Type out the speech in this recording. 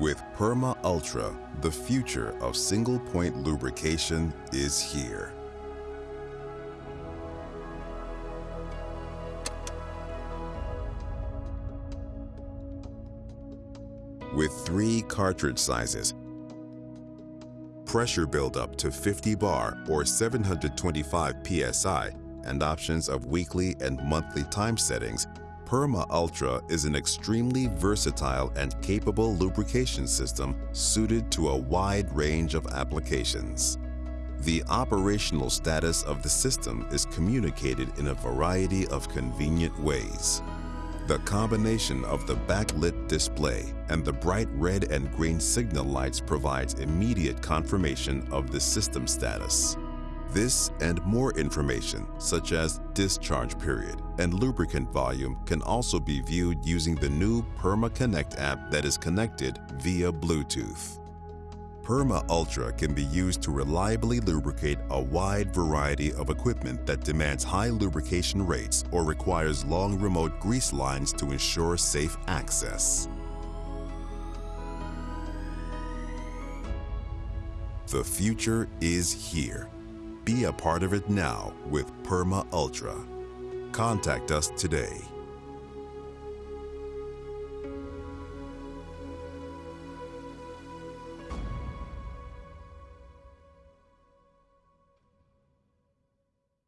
With Perma Ultra, the future of single-point lubrication is here. With three cartridge sizes, pressure buildup to 50 bar or 725 psi, and options of weekly and monthly time settings, Perma Ultra is an extremely versatile and capable lubrication system suited to a wide range of applications. The operational status of the system is communicated in a variety of convenient ways. The combination of the backlit display and the bright red and green signal lights provides immediate confirmation of the system status. This and more information, such as discharge period and lubricant volume, can also be viewed using the new Perma Connect app that is connected via Bluetooth. Perma Ultra can be used to reliably lubricate a wide variety of equipment that demands high lubrication rates or requires long remote grease lines to ensure safe access. The future is here. Be a part of it now with Perma Ultra. Contact us today.